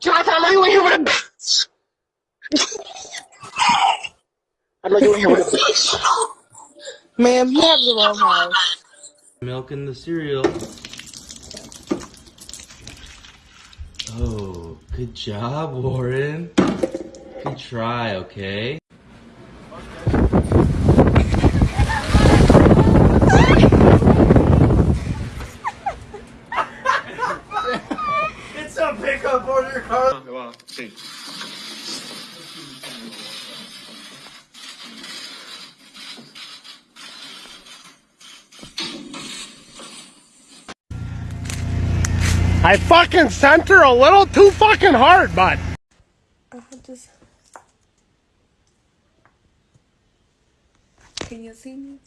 Jonathan, I know you were here with a bitch. I know you were here with a bitch. Ma'am, you have the wrong house. Milk in the cereal. Oh, good job, Warren. Good try, okay? It's a pickup on your car. Well, see. I fucking sent her a little too fucking hard, bud. I just. Can you see me?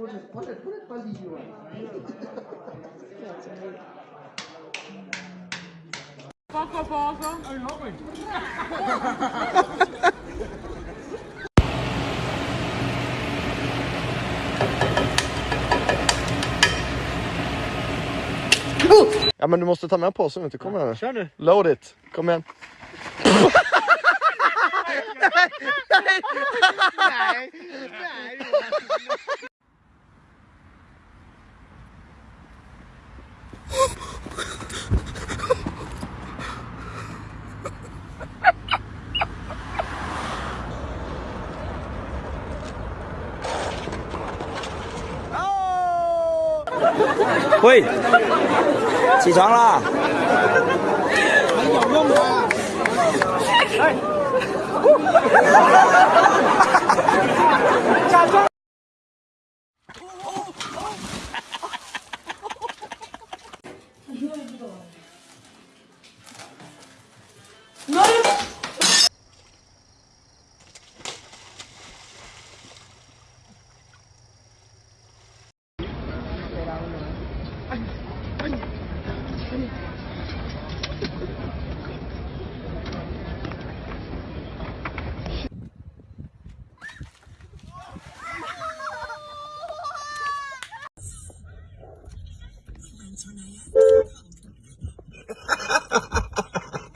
pon el, pon el, pon el palillo. Poco, poco. Ay, no, güey. Ja men du måste ta med påsen inte kommer igen nu. Kör nu. Load it. Kom igen. nej, nej, nej. 喂，起床啦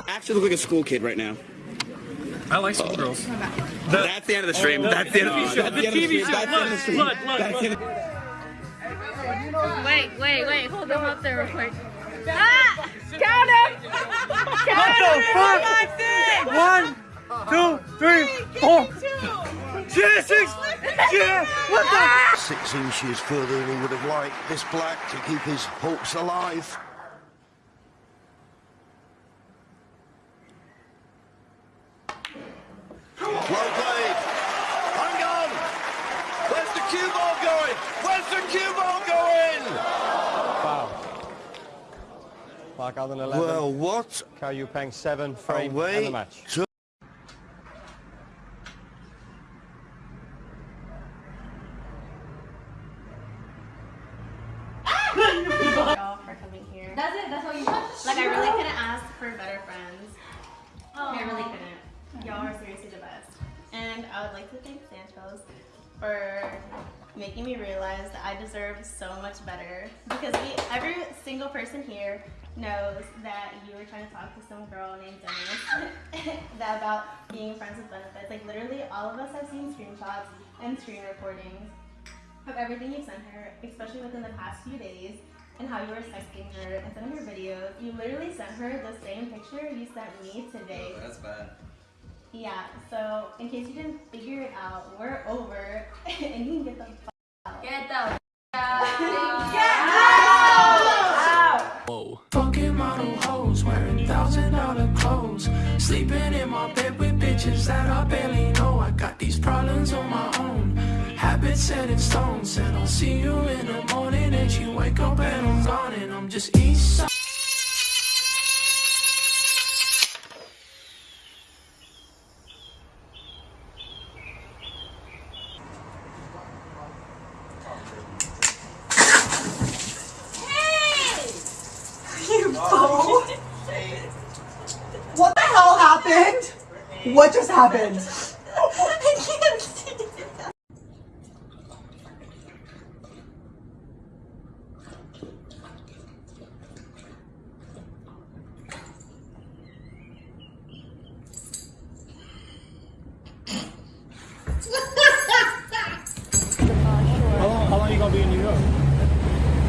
！actually look like a school kid right now. I like schoolgirls. That's the end of the stream. That's the end of the stream. The TV show. That's the end of the stream. Look, look, That's the end of- Wait, wait, wait. Hold them up there real quick. Ah! Count him! Count him! One, two, three, four. Jesus! Yeah! What the? Six inches further than he would have liked. This black to keep his hopes alive. Well played. Hang on. Where's the cue ball going? Where's the cue ball going? Wow. Mark Allen 11. Well, what Cao Yupeng 7 frame and away the match. to y'all for coming here. That's it. That's all you want. Like I really couldn't ask for better friends. I really couldn't. Y'all are seriously the best. And I would like to thank Santos for making me realize that I deserve so much better. Because we, every single person here knows that you were trying to talk to some girl named Dennis that about being friends with benefits. Like literally all of us have seen screenshots and screen recordings of everything you've sent her, especially within the past few days, and how you were texting her and sending her videos. You literally sent her the same picture you sent me today. Oh, that's bad. Yeah, so in case you didn't figure it out, we're over and you can get the f out. Get the f out. Get out! Fucking model hoes wearing thousand dollar clothes. Sleeping in my bed with bitches that I barely it's set in stone. Said I'll see you in the morning, and she wake up and I'm gone, and I'm just east side. What the hell happened? What just happened? How long, how long you gonna be in New York?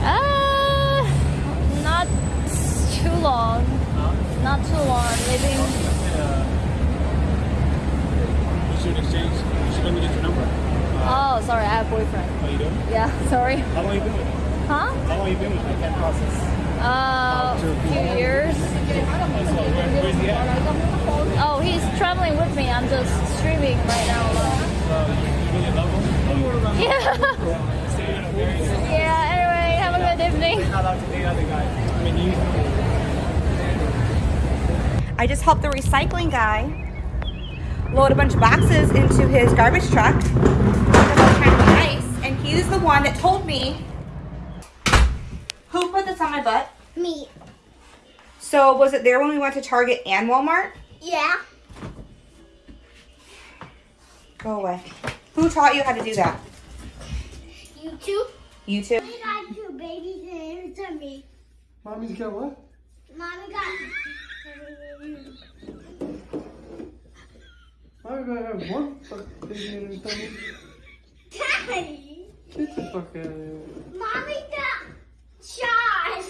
Uh, not too long. Not too long. Maybe. You should exchange. You should let me get your number. Oh, sorry, I have a boyfriend. How you doing? Yeah, sorry. How long you been with him? Huh? How long you been with him? I can't process. Uh, a few years. Oh, so where, where's he at? Oh, he's traveling with me. I'm just streaming right now. Uh, you really love him? Yeah. yeah. Anyway, have a good evening. Not allowed to date other guys. I mean, you. I just helped the recycling guy load a bunch of boxes into his garbage truck nice, and he's the one that told me who put this on my butt. Me. So was it there when we went to Target and Walmart? Yeah. Go away. Who taught you how to do that? YouTube. YouTube. Mommy got two babies and to me. Mommy's got what? Mommy got. I'm gonna have one fucking baby in his tummy. Daddy. Get the fuck out of here. Mommy got shot.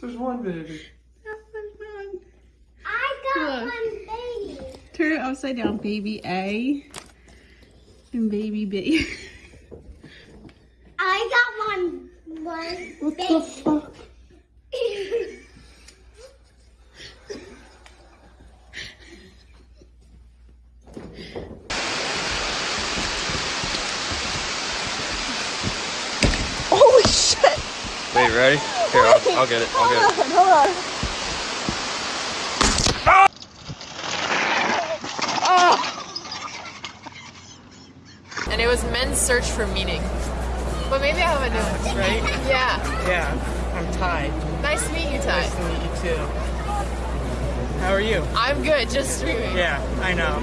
There's one baby. I got Look. one baby. Turn it upside down, baby A and baby B. I got one. One What baby. the fuck? Holy shit! Wait, ready? Here, I'll, I'll get it. I'll get it. Hold on. Ah! and it was men's search for meaning. But maybe I have a new one, right? Yeah. Yeah, I'm Ty. Nice to meet you, Ty. Nice to meet you too. How are you? I'm good, just streaming. Yeah, I know.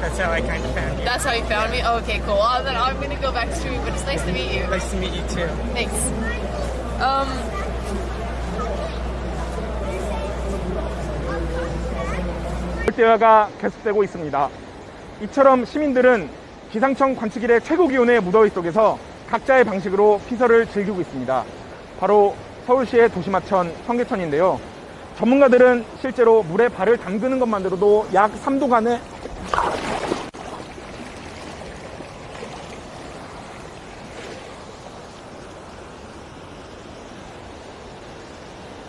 That's how I kind of found you. That's how you found me? Oh, okay, cool. Well, then I'm gonna go back to streaming, but it's nice to meet you. Nice to meet you too. Thanks. Um, 대화가 계속되고 있습니다. 이처럼 시민들은 기상청 관측일의 최고 기온의 무더위 속에서 각자의 방식으로 피서를 즐기고 있습니다. 바로 서울시의 도시마천 청계천인데요. 전문가들은 실제로 물에 발을 담그는 것만으로도 약 3도간의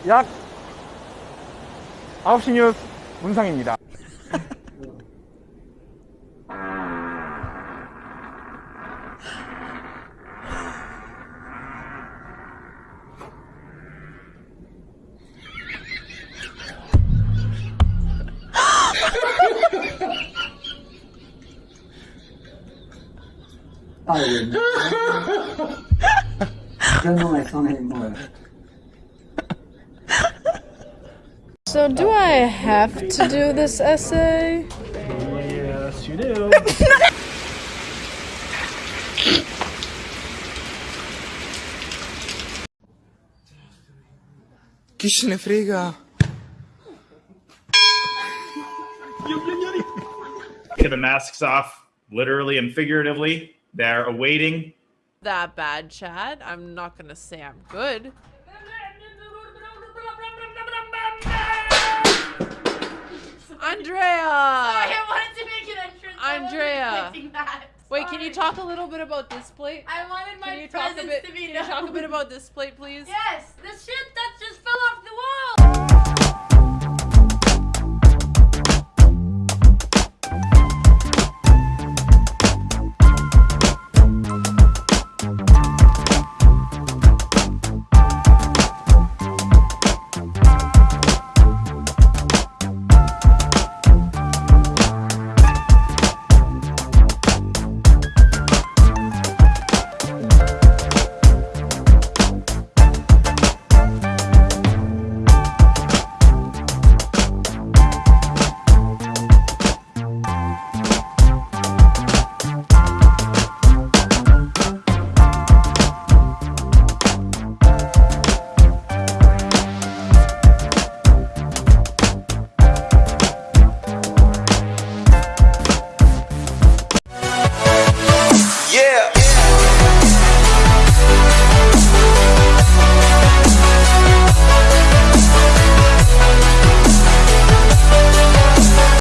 약 9시 뉴스 문상입니다. 아, 예. 이런 놈의 손에 뭐야. I have to do this essay? Yes, you do. Chi se ne frega? Get the masks off, literally and figuratively. They're awaiting. that bad, Chad. I'm not gonna say I'm good. Andrea! I wanted to make an entrance. Andrea. Wait, can you talk a little bit about this plate? I wanted Can my you talk a bit? to be Can you talk a bit about this plate, please? Yes, the shit that just fell off the wall.